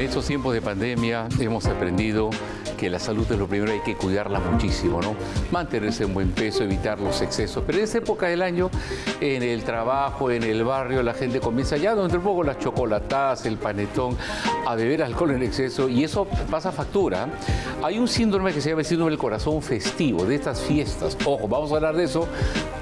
En estos tiempos de pandemia hemos aprendido que la salud es lo primero, hay que cuidarla muchísimo, ¿no? Mantenerse en buen peso, evitar los excesos. Pero en esta época del año, en el trabajo, en el barrio, la gente comienza ya, donde un poco las chocolatas, el panetón, a beber alcohol en exceso y eso pasa factura. Hay un síndrome que se llama el síndrome del corazón festivo, de estas fiestas. Ojo, vamos a hablar de eso.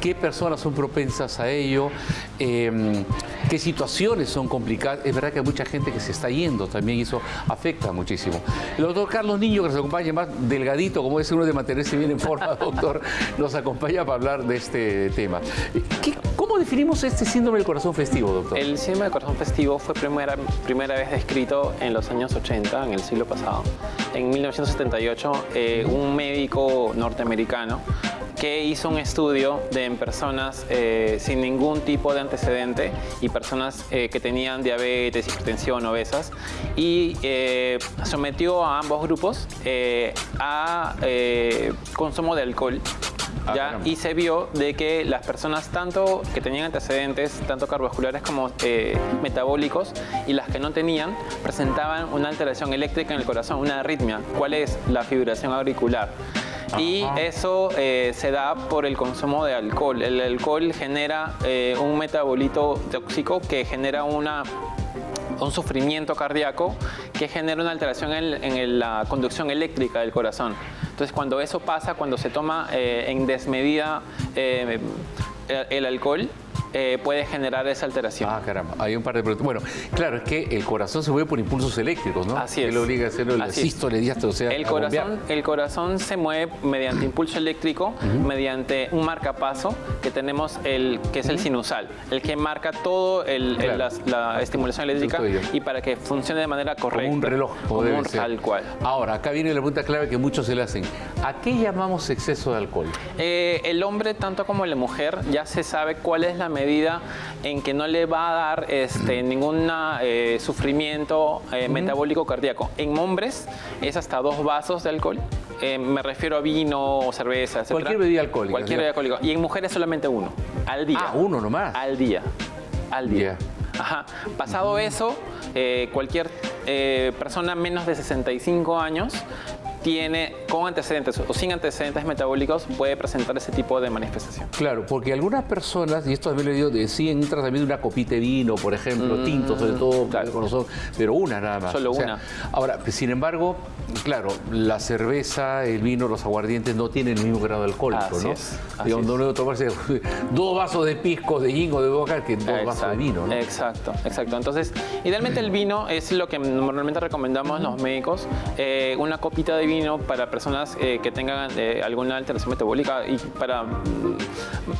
¿Qué personas son propensas a ello? Em, ¿Qué situaciones son complicadas? Es verdad que hay mucha gente que se está yendo también eso afecta muchísimo. El doctor Carlos Niño, que nos acompaña más delgadito, como es uno de mantenerse bien en forma, doctor, nos acompaña para hablar de este tema. ¿Cómo definimos este síndrome del corazón festivo, doctor? El síndrome del corazón festivo fue primera, primera vez descrito en los años 80, en el siglo pasado. En 1978, eh, un médico norteamericano que hizo un estudio de en personas eh, sin ningún tipo de antecedente y personas eh, que tenían diabetes, hipertensión, obesas y eh, sometió a ambos grupos a consumo de alcohol ah, ¿Ya? y se vio de que las personas tanto que tenían antecedentes, tanto cardiovasculares como metabólicos, y las que no tenían, presentaban una alteración eléctrica en el corazón, una arritmia. ¿Cuál es? La fibrilación auricular y eso eh, se da por el consumo de alcohol. El alcohol genera eh, un metabolito tóxico que genera una un sufrimiento cardíaco que genera una alteración en, la conducción eléctrica del corazón. Entonces, cuando eso pasa, cuando se toma eh, en desmedida el alcohol, eh, puede generar esa alteración. Ah, caramba, hay un par de preguntas. Bueno, claro, es que el corazón se mueve por impulsos eléctricos, ¿no? Así es. Que lo obliga a hacer el sístole, diástole, o sea, el corazón, el corazón se mueve mediante impulso eléctrico, mediante un marcapaso que tenemos, el que es el sinusal, el que marca todo el, la, estimulación eléctrica y para que funcione de manera correcta. Como un reloj, como un, tal cual. Ahora, acá viene la pregunta clave que muchos se le hacen. ¿A qué llamamos exceso de alcohol? Eh, el hombre, tanto como la mujer, ya se sabe cuál es la medida en que no le va a dar este, ningún eh, sufrimiento eh, metabólico cardíaco. En hombres es hasta dos vasos de alcohol. Eh, me refiero a vino o cerveza, etc. Cualquier bebida alcohólica. Cualquier bebida alcohólica. Y en mujeres solamente uno, al día. Ah, uno nomás. Al día. Al día. Ajá. Pasado eso, cualquier persona menos de 65 años tiene con antecedentes o sin antecedentes metabólicos puede presentar ese tipo de manifestación. Claro, porque algunas personas, y esto también lo digo, decían un tratamiento de una copita de vino, por ejemplo, mm, tinto sobre todo, claro. pero una nada más. Solo una. Ahora, sin embargo, claro, la cerveza, el vino, los aguardientes no tienen el mismo grado alcohólico, ¿no? Es, Digamos, no debo tomarse dos vasos de pisco, de jingo, de boca que dos vasos de vino, ¿no? Exacto, exacto. Entonces, idealmente el vino es lo que normalmente recomendamos los médicos, eh, una copita de vino para personas eh, que tengan eh, alguna alteración metabólica y para mm,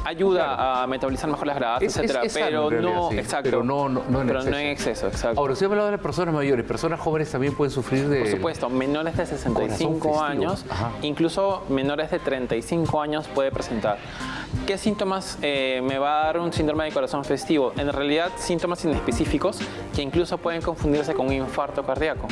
ayuda a metabolizar mejor las grasas, etcétera, pero, no, exacto, pero no, no, en pero exceso. no en exceso, exacto. Ahora, usted ha hablado de las personas mayores, personas jóvenes también pueden sufrir de... Por supuesto, menores de 65 años, incluso menores de 35 años puede presentar. ¿Qué síntomas eh, me va a dar un síndrome de corazón festivo? En realidad, síntomas inespecíficos que incluso pueden confundirse con un infarto cardíaco.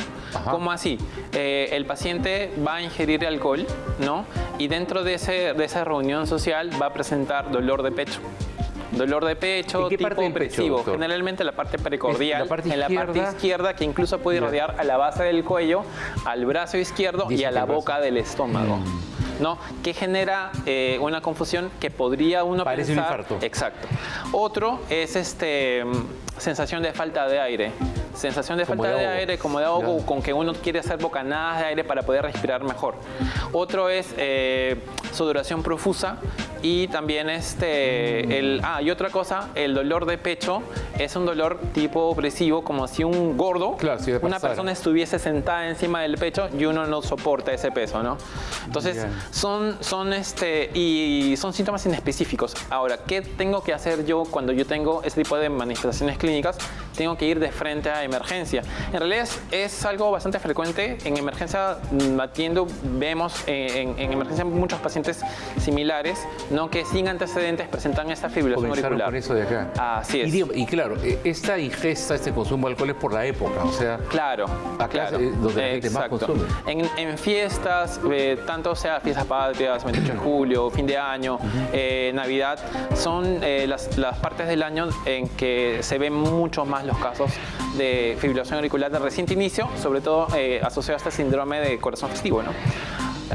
¿Cómo así? el paciente va a ingerir alcohol, ¿no? Y dentro de, ese, de esa reunión social va a presentar dolor de pecho. Dolor de pecho, tipo opresivo. Generalmente la parte pericordial, en la parte izquierda, que incluso puede rodear a la base del cuello, al brazo izquierdo y a la boca del estómago. Mm. ¿No? que genera eh, una confusión que podría uno Parece pensar... un infarto. Exacto. Otro es este sensación de falta de aire sensación de falta de, aire, como de ahogo, con que uno quiere hacer bocanadas de aire para poder respirar mejor. Otro es eh, sudoración profusa y también este, el, ah, y otra cosa, el dolor de pecho es un dolor tipo opresivo, como si un gordo, una persona estuviese sentada encima del pecho y uno no soporta ese peso, ¿no? Entonces, son, son, este, y son síntomas inespecíficos. Ahora, ¿qué tengo que hacer yo cuando yo tengo ese tipo de manifestaciones clínicas? Tengo que ir de frente a emergencia. En realidad es, algo bastante frecuente. En emergencia mm, atiendo, vemos eh, en, en, emergencia muchos pacientes similares, ¿no? que sin antecedentes presentan esta fibrilación auricular. por eso de acá. Así es. Y, claro, e, esta ingesta, este consumo de alcohol es por la época, o sea... Claro, acá claro. Es donde la gente más consume. En, fiestas, eh, tanto sea fiestas patrias, 28 de julio, fin de año, eh, Navidad, son las, las partes del año en que se ven mucho más los casos de fibrilación auricular de reciente inicio, sobre todo eh, asociado a este síndrome de corazón festivo. ¿no?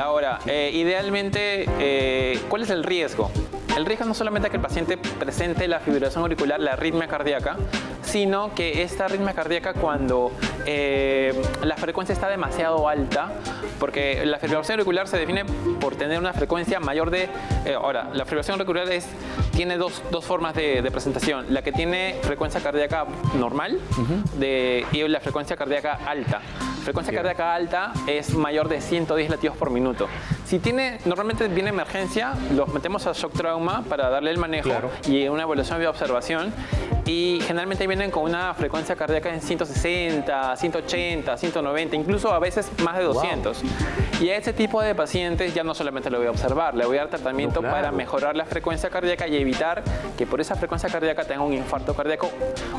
Ahora, eh, idealmente, eh, ¿cuál es el riesgo? El riesgo no solamente que el paciente presente la fibrilación auricular, la arritmia cardíaca, sino que esta arritmia cardíaca cuando eh, la frecuencia está demasiado alta, porque la fibrilación auricular se define por tener una frecuencia mayor de... ahora, la fibrilación auricular es, tiene dos, dos formas de, presentación. La que tiene frecuencia cardíaca normal de, y la frecuencia cardíaca alta. Frecuencia cardíaca alta es mayor de 110 latidos por minuto. Si tiene, normalmente viene emergencia, los metemos a shock trauma para darle el manejo y una evaluación de observación y generalmente vienen con una frecuencia cardíaca en 160, 180, 190, incluso a veces más de 200. Y a ese tipo de pacientes ya no solamente le voy a observar, le voy a dar tratamiento para mejorar la frecuencia cardíaca y evitar que por esa frecuencia cardíaca tenga un infarto cardíaco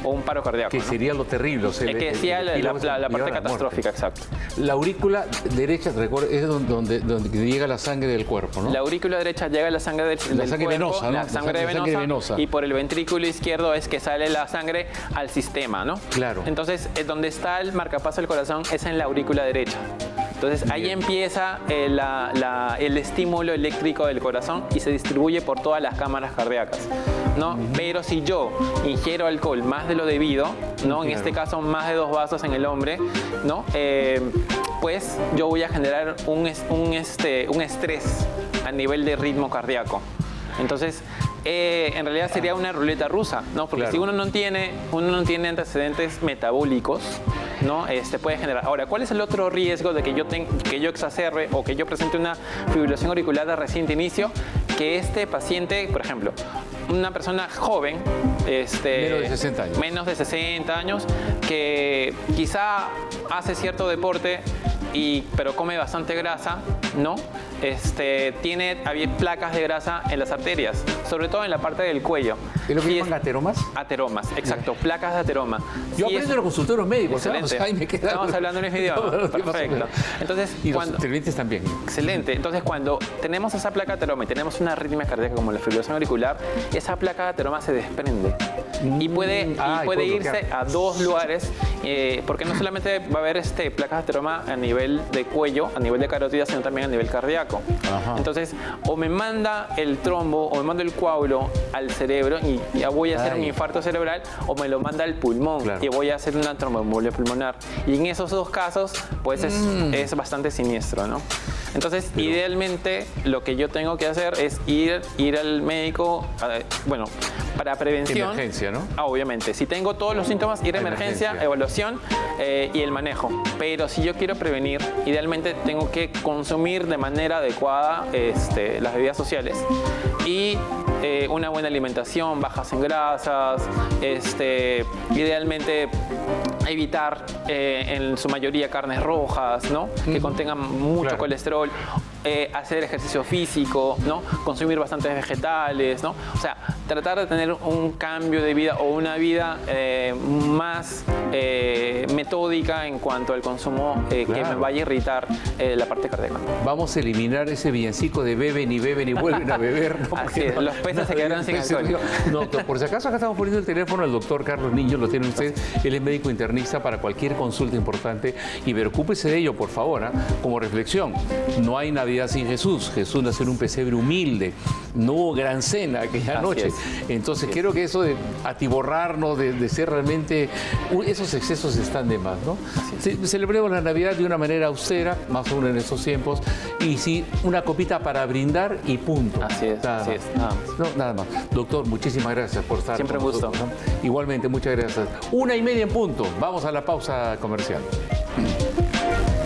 o un paro cardíaco. Que sería lo terrible. O que decía la, parte catastrófica, exacto. La aurícula derecha, es donde, donde, llega la sangre del cuerpo, ¿no? La aurícula derecha llega la sangre del, la sangre venosa, ¿no? La sangre, venosa, Y por el ventrículo izquierdo es que sale la sangre al sistema, ¿no? Claro. Entonces, eh, donde está el marcapaso del corazón es en la aurícula derecha. Entonces ahí empieza eh, el, estímulo eléctrico del corazón y se distribuye por todas las cámaras cardíacas. ¿no? Pero si yo ingiero alcohol más de lo debido, ¿no? en este caso más de dos vasos en el hombre, ¿no? Eh, pues yo voy a generar un, un, este, un estrés a nivel de ritmo cardíaco. Entonces, eh, en realidad sería una ruleta rusa, ¿no? Porque si uno no tiene, uno no tiene antecedentes metabólicos, ¿no? Este puede generar. Ahora, ¿cuál es el otro riesgo de que yo, que yo exacerbe o que yo presente una fibrilación auricular de reciente inicio? Que este paciente, por ejemplo, una persona joven, este, menos de 60 años, menos de 60 años que quizá hace cierto deporte, y, pero come bastante grasa, ¿no? Este, tiene placas de grasa en las arterias, sobre todo en la parte del cuello. ¿Es lo que llaman ateromas? Ateromas, exacto, placas de ateroma. Yo aprendo en los consultorios médicos, excelente. Estamos hablando en el idioma, perfecto. Entonces, y cuando, los también. Excelente, entonces cuando tenemos esa placa de ateroma y tenemos una arritmia cardíaca como la fibrilación auricular, esa placa de ateroma se desprende y puede, y puede irse a dos lugares, eh, porque no solamente va a haber este, placas de ateroma a nivel de cuello, a nivel de carótida, sino también a nivel cardíaco. Entonces, o me manda el trombo o me manda el coágulo al cerebro y ya voy a hacer un infarto cerebral, o me lo manda al pulmón y voy a hacer una tromboembolia pulmonar. Y en esos dos casos, pues es, mm. es bastante siniestro, ¿no? Entonces, idealmente, lo que yo tengo que hacer es ir, ir al médico, bueno, para prevención. Emergencia, ¿no? Ah, obviamente. Si tengo todos los síntomas, ir a emergencia, evaluación eh, y el manejo. Pero si yo quiero prevenir, idealmente tengo que consumir de manera adecuada este, las bebidas sociales y eh, una buena alimentación, bajas en grasas, este, idealmente evitar eh, en su mayoría carnes rojas, ¿no? Que contengan mucho colesterol eh, hacer ejercicio físico, ¿no? consumir bastantes vegetales, ¿no? o sea, tratar de tener un cambio de vida o una vida eh, más eh, metódica en cuanto al consumo que me vaya a irritar la parte cardíaca. Vamos a eliminar ese villancico de beben y beben y vuelven a beber. ¿no? los peces se quedaron sin alcohol. No, por si acaso acá estamos poniendo el teléfono al doctor Carlos Niño, lo tiene usted, él es médico internista para cualquier consulta importante y preocúpese de ello, por favor, ¿ah? como reflexión. No hay nadie sin Jesús. Jesús nació en un pesebre humilde, no hubo gran cena aquella noche. Entonces creo que eso de atiborrarnos, de, ser realmente... Esos excesos están de más, ¿no? celebremos la Navidad de una manera austera, más aún en estos tiempos, y sí, una copita para brindar y punto. Así es, nada así es, nada más. No, nada más. Doctor, muchísimas gracias por estar Siempre un gusto. Igualmente, muchas gracias. Una y media en punto. Vamos a la pausa comercial.